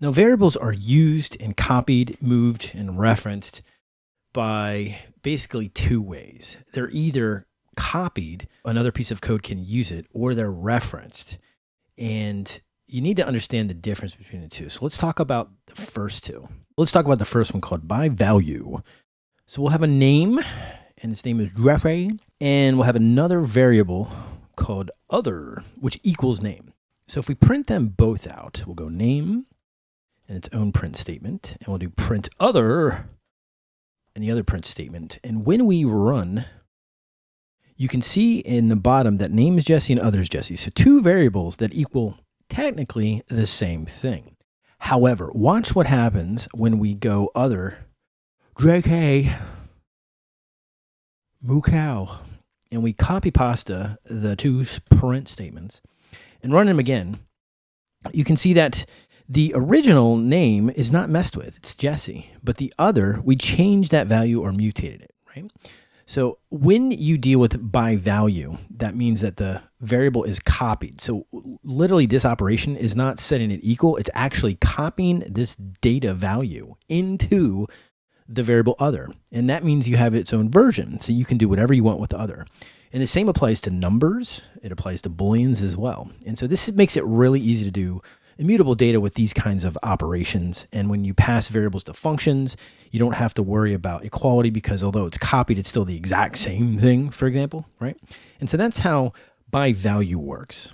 Now, variables are used and copied, moved, and referenced by basically two ways. They're either copied, another piece of code can use it, or they're referenced. And you need to understand the difference between the two. So let's talk about the first two. Let's talk about the first one called by value. So we'll have a name, and its name is Jeffrey, and we'll have another variable called other, which equals name. So if we print them both out, we'll go name and its own print statement, and we'll do print other and the other print statement. And when we run, you can see in the bottom that name is Jesse and other is Jesse. So two variables that equal technically the same thing. However, watch what happens when we go other JK moo cow and we copy pasta the two print statements and run them again, you can see that the original name is not messed with. It's Jesse. But the other, we changed that value or mutated it, right? So when you deal with by value, that means that the variable is copied. So literally this operation is not setting it equal. It's actually copying this data value into the variable other. And that means you have its own version. So you can do whatever you want with the other. And the same applies to numbers. It applies to booleans as well. And so this makes it really easy to do immutable data with these kinds of operations. And when you pass variables to functions, you don't have to worry about equality because although it's copied, it's still the exact same thing, for example, right? And so that's how by value works.